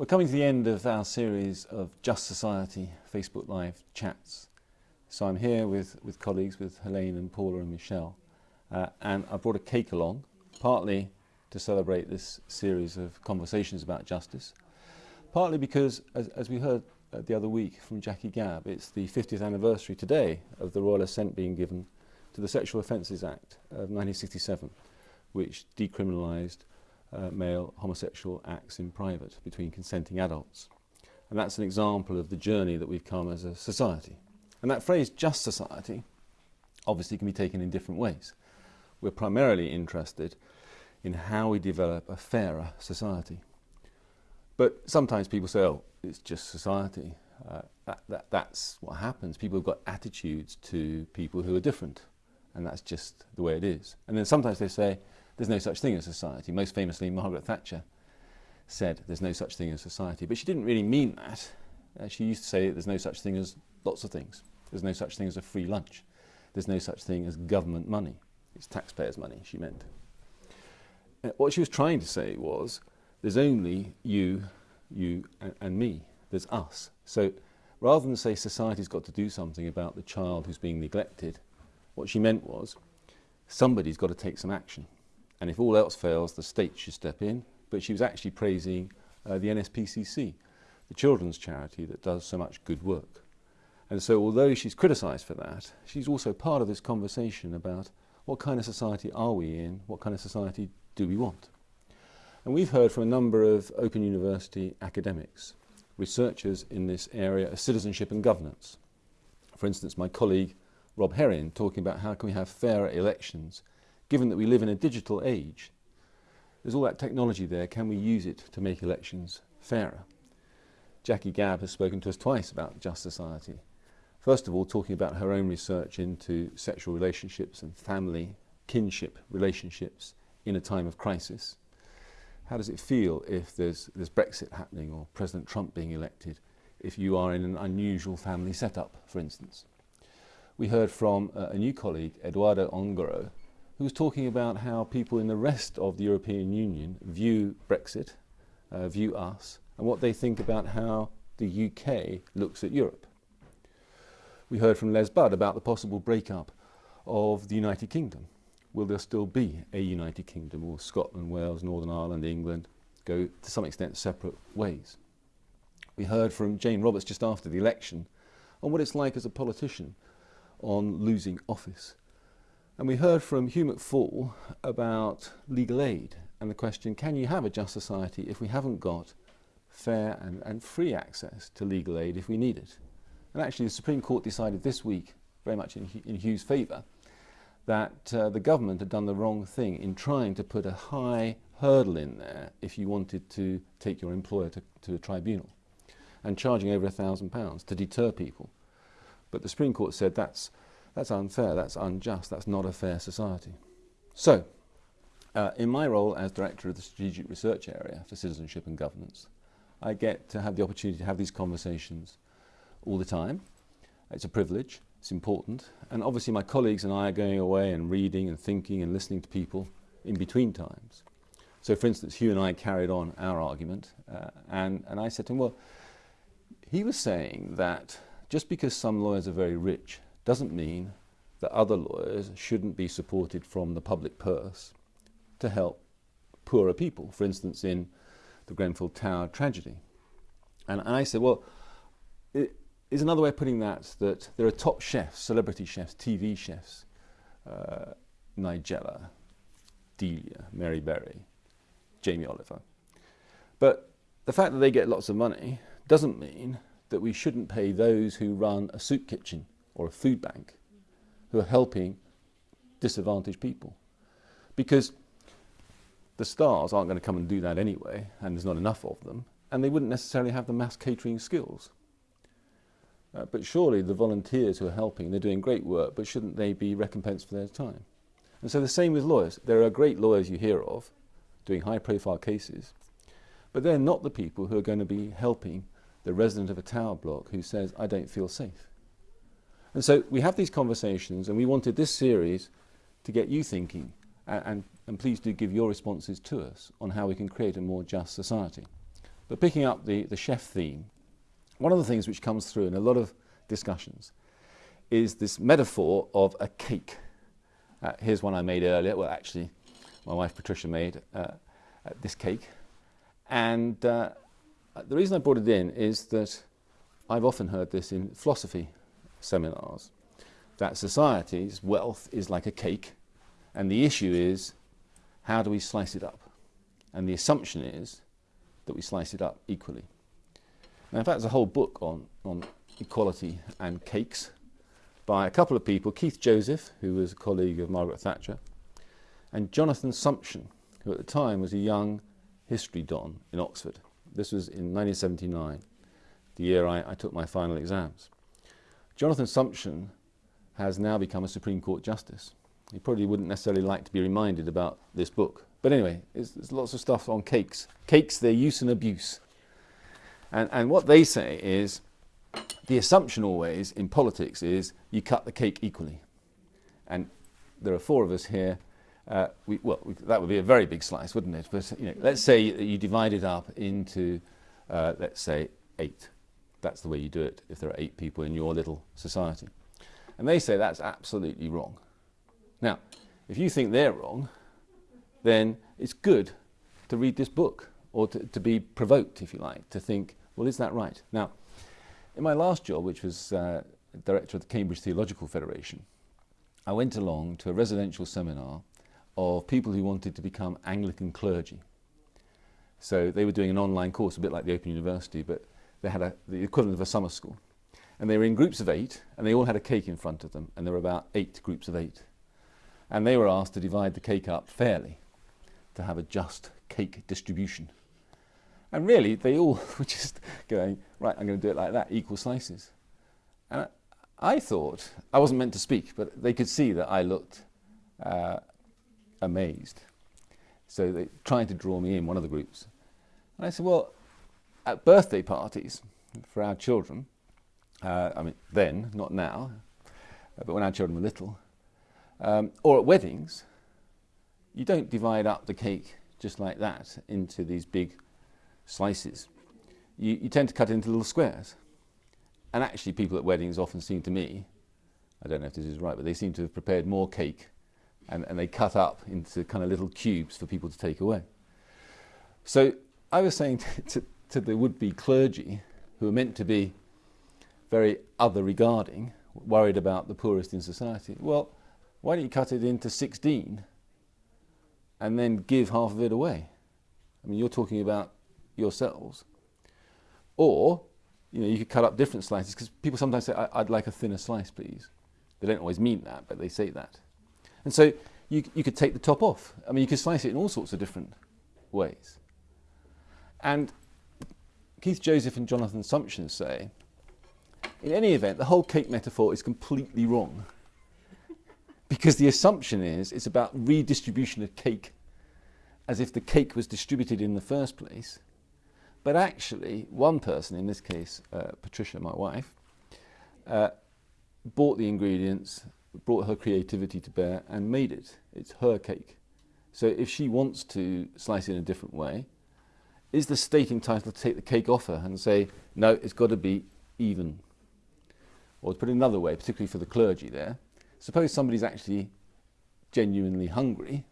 We're coming to the end of our series of Just Society Facebook Live chats. So I'm here with, with colleagues, with Helene and Paula and Michelle, uh, and I brought a cake along, partly to celebrate this series of conversations about justice, partly because, as, as we heard uh, the other week from Jacqui Gabb, it's the 50th anniversary today of the royal assent being given to the Sexual Offences Act of 1967, which decriminalised uh, male homosexual acts in private between consenting adults. And that's an example of the journey that we've come as a society. And that phrase, just society, obviously can be taken in different ways. We're primarily interested in how we develop a fairer society. But sometimes people say, oh, it's just society. Uh, that, that, that's what happens. People have got attitudes to people who are different, and that's just the way it is. And then sometimes they say, there's no such thing as society. Most famously, Margaret Thatcher said there's no such thing as society. But she didn't really mean that. Uh, she used to say there's no such thing as lots of things. There's no such thing as a free lunch. There's no such thing as government money. It's taxpayers' money, she meant. Uh, what she was trying to say was there's only you, you, and, and me. There's us. So rather than say society's got to do something about the child who's being neglected, what she meant was somebody's got to take some action. And if all else fails, the state should step in. But she was actually praising uh, the NSPCC, the children's charity that does so much good work. And so although she's criticised for that, she's also part of this conversation about what kind of society are we in, what kind of society do we want. And we've heard from a number of Open University academics, researchers in this area of citizenship and governance. For instance, my colleague Rob Herrin talking about how can we have fairer elections given that we live in a digital age, there's all that technology there, can we use it to make elections fairer? Jacqui Gabb has spoken to us twice about Just Society. First of all, talking about her own research into sexual relationships and family, kinship relationships in a time of crisis. How does it feel if there's, there's Brexit happening or President Trump being elected, if you are in an unusual family setup, for instance? We heard from uh, a new colleague, Eduardo Ongaro, who was talking about how people in the rest of the European Union view Brexit, uh, view us, and what they think about how the UK looks at Europe. We heard from Les Budd about the possible breakup of the United Kingdom. Will there still be a United Kingdom? Will Scotland, Wales, Northern Ireland, England go to some extent separate ways? We heard from Jane Roberts just after the election on what it's like as a politician on losing office and we heard from Hugh McFaul about legal aid and the question, can you have a just society if we haven't got fair and, and free access to legal aid if we need it? And actually the Supreme Court decided this week, very much in, in Hugh's favour, that uh, the government had done the wrong thing in trying to put a high hurdle in there if you wanted to take your employer to, to a tribunal and charging over a thousand pounds to deter people. But the Supreme Court said that's that's unfair, that's unjust, that's not a fair society. So, uh, in my role as Director of the Strategic Research Area for Citizenship and Governance, I get to have the opportunity to have these conversations all the time. It's a privilege, it's important, and obviously my colleagues and I are going away and reading and thinking and listening to people in between times. So for instance, Hugh and I carried on our argument, uh, and, and I said to him, well, he was saying that just because some lawyers are very rich doesn't mean that other lawyers shouldn't be supported from the public purse to help poorer people, for instance, in the Grenfell Tower tragedy. And, and I said, well, it is another way of putting that that there are top chefs, celebrity chefs, TV chefs, uh, Nigella, Delia, Mary Berry, Jamie Oliver. But the fact that they get lots of money doesn't mean that we shouldn't pay those who run a soup kitchen or a food bank who are helping disadvantaged people. Because the stars aren't going to come and do that anyway, and there's not enough of them, and they wouldn't necessarily have the mass catering skills. Uh, but surely the volunteers who are helping, they're doing great work, but shouldn't they be recompensed for their time? And so the same with lawyers. There are great lawyers you hear of doing high profile cases, but they're not the people who are going to be helping the resident of a tower block who says, I don't feel safe. And so we have these conversations and we wanted this series to get you thinking and, and, and please do give your responses to us on how we can create a more just society. But picking up the, the chef theme, one of the things which comes through in a lot of discussions is this metaphor of a cake. Uh, here's one I made earlier. Well, actually, my wife Patricia made uh, uh this cake. And uh, the reason I brought it in is that I've often heard this in philosophy seminars that society's wealth is like a cake, and the issue is how do we slice it up? And the assumption is that we slice it up equally. Now, in fact, there's a whole book on, on equality and cakes by a couple of people, Keith Joseph, who was a colleague of Margaret Thatcher, and Jonathan Sumption, who at the time was a young history don in Oxford. This was in 1979, the year I, I took my final exams. Jonathan Sumption has now become a Supreme Court Justice. He probably wouldn't necessarily like to be reminded about this book. But anyway, there's, lots of stuff on cakes. Cakes, their use and abuse. And, and what they say is the assumption always in politics is you cut the cake equally. And there are four of us here. Uh, we, well, we, that would be a very big slice, wouldn't it? But you know, let's say you divide it up into, uh, let's say, eight. That's the way you do it if there are eight people in your little society. And they say that's absolutely wrong. Now, if you think they're wrong, then it's good to read this book or to, to be provoked, if you like, to think, well, is that right? Now, in my last job, which was uh, director of the Cambridge Theological Federation, I went along to a residential seminar of people who wanted to become Anglican clergy. So they were doing an online course, a bit like the Open University, but they had a, the equivalent of a summer school. And they were in groups of eight, and they all had a cake in front of them, and there were about eight groups of eight. And they were asked to divide the cake up fairly, to have a just cake distribution. And really, they all were just going, right, I'm going to do it like that, equal slices. And I, thought, I wasn't meant to speak, but they could see that I looked uh, amazed. So they tried to draw me in, one of the groups. And I said, well, at birthday parties for our children, uh, I mean, then, not now, uh, but when our children were little, um, or at weddings, you don't divide up the cake just like that into these big slices. You, you tend to cut it into little squares. And actually, people at weddings often seem to me, I don't know if this is right, but they seem to have prepared more cake and, and they cut up into kind of little cubes for people to take away. So I was saying to, to, to the would be clergy, who are meant to be very other regarding, worried about the poorest in society. Well, why don't you cut it into 16 and then give half of it away? I mean, you're talking about yourselves. Or, you know, you could cut up different slices because people sometimes say, I'd like a thinner slice, please. They don't always mean that, but they say that. And so you, you could take the top off. I mean, you could slice it in all sorts of different ways. And Keith Joseph and Jonathan Sumption say in any event, the whole cake metaphor is completely wrong. because the assumption is it's about redistribution of cake as if the cake was distributed in the first place. But actually, one person, in this case, uh, Patricia, my wife, uh, bought the ingredients, brought her creativity to bear, and made it. It's her cake. So if she wants to slice it in a different way, is the state entitled to take the cake off her and say, no, it's got to be even? Or to put it another way, particularly for the clergy there, suppose somebody's actually genuinely hungry,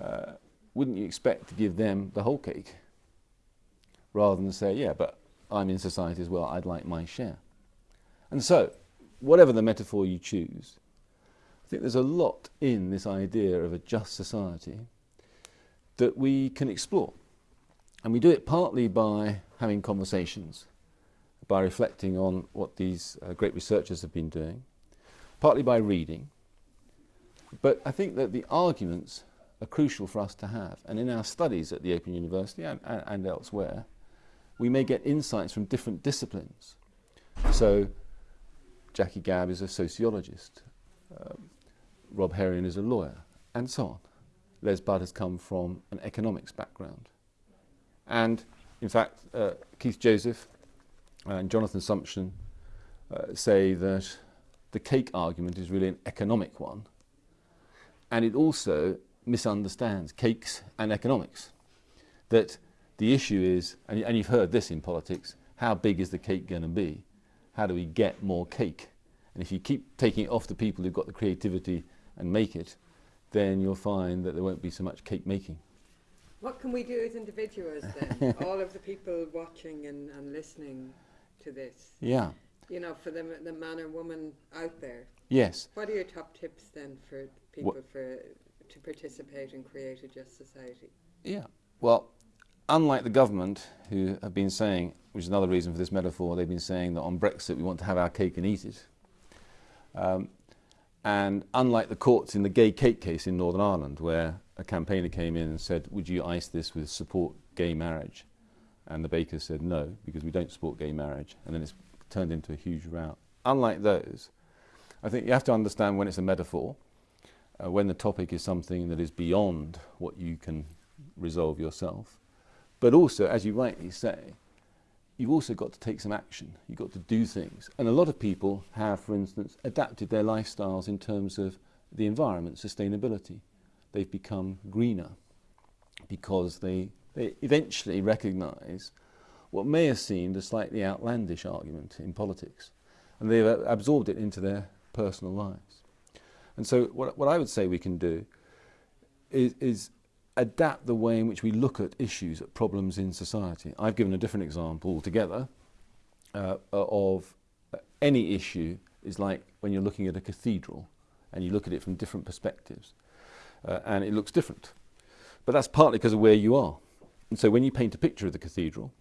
uh, wouldn't you expect to give them the whole cake? Rather than say, yeah, but I'm in society as well, I'd like my share. And so, whatever the metaphor you choose, I think there's a lot in this idea of a just society that we can explore. And we do it partly by having conversations by reflecting on what these uh, great researchers have been doing, partly by reading. But I think that the arguments are crucial for us to have. And in our studies at the Open University and, and, and elsewhere, we may get insights from different disciplines. So Jacqui Gabb is a sociologist, um, Rob Herrion is a lawyer, and so on. Les Budd has come from an economics background. And in fact, uh, Keith Joseph and Jonathan Sumption uh, say that the cake argument is really an economic one and it also misunderstands cakes and economics. That the issue is, and, and you've heard this in politics, how big is the cake going to be? How do we get more cake? And if you keep taking it off the people who've got the creativity and make it, then you'll find that there won't be so much cake making. What can we do as individuals then? All of the people watching and, and listening to this. Yeah. You know, for the, the man or woman out there. Yes. What are your top tips then for people for to participate and create a just society? Yeah. Well, unlike the government, who have been saying, which is another reason for this metaphor, they've been saying that on Brexit we want to have our cake and eat it. Um, and unlike the courts in the gay cake case in Northern Ireland, where a campaigner came in and said, Would you ice this with support gay marriage? And the bakers said no, because we don't support gay marriage. And then it's turned into a huge row. Unlike those, I think you have to understand when it's a metaphor, uh, when the topic is something that is beyond what you can resolve yourself. But also, as you rightly say, you've also got to take some action. You've got to do things. And a lot of people have, for instance, adapted their lifestyles in terms of the environment, sustainability. They've become greener because they, they eventually recognize what may have seemed a slightly outlandish argument in politics. And they've absorbed it into their personal lives. And so, what, what I would say we can do is, is adapt the way in which we look at issues, at problems in society. I've given a different example altogether uh, of any issue is like when you're looking at a cathedral and you look at it from different perspectives uh, and it looks different. But that's partly because of where you are. And so when you paint a picture of the cathedral,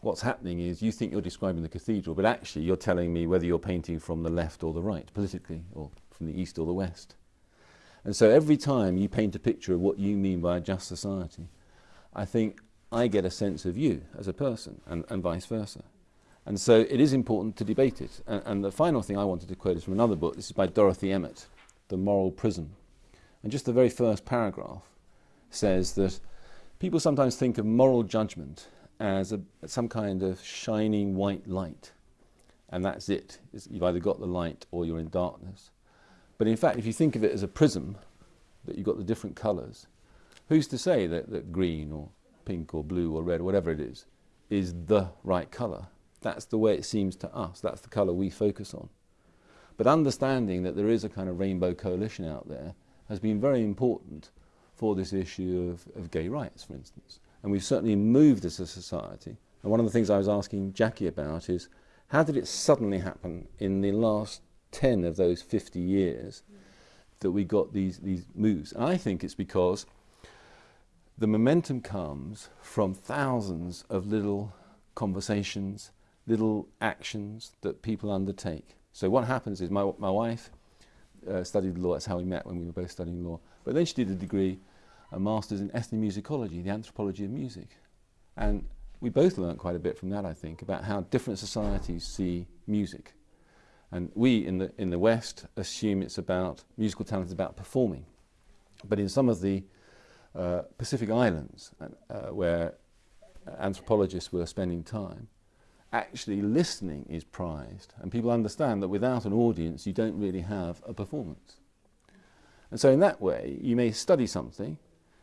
what's happening is you think you're describing the cathedral, but actually you're telling me whether you're painting from the left or the right, politically, or from the east or the west. And so every time you paint a picture of what you mean by a just society, I think I get a sense of you as a person and, and vice versa. And so it is important to debate it. And, and the final thing I wanted to quote is from another book. This is by Dorothy Emmet, The Moral Prism. And just the very first paragraph says that people sometimes think of moral judgment as a, some kind of shining white light. And that's it. You've either got the light or you're in darkness. But in fact, if you think of it as a prism, that you've got the different colours, who's to say that, that green or pink or blue or red whatever it is, is the right colour? That's the way it seems to us. That's the colour we focus on. But understanding that there is a kind of rainbow coalition out there has been very important for this issue of, of gay rights, for instance. And we've certainly moved as a society. And one of the things I was asking Jacqui about is how did it suddenly happen in the last 10 of those 50 years that we got these, these moves. And I think it's because the momentum comes from thousands of little conversations, little actions that people undertake. So what happens is my, my wife uh, studied law, that's how we met when we were both studying law, but then she did a degree, a master's in ethnomusicology, the anthropology of music. And we both learned quite a bit from that, I think, about how different societies see music. And we in the, in the West assume it's about, musical talent is about performing. But in some of the uh, Pacific Islands, uh, where anthropologists were spending time, actually listening is prized. And people understand that without an audience, you don't really have a performance. And so in that way, you may study something,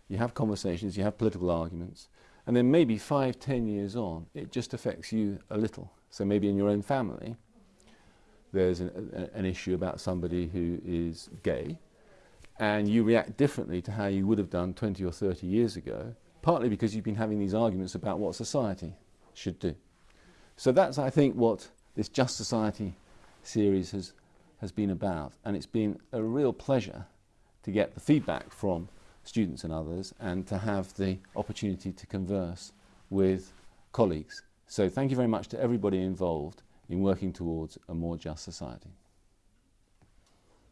you have conversations, you have political arguments, and then maybe five, ten years on, it just affects you a little. So maybe in your own family, there's an, an issue about somebody who is gay, and you react differently to how you would have done 20 or 30 years ago, partly because you've been having these arguments about what society should do. So that's, I think, what this Just Society series has, has been about. And it's been a real pleasure to get the feedback from students and others and to have the opportunity to converse with colleagues. So thank you very much to everybody involved in working towards a more just society.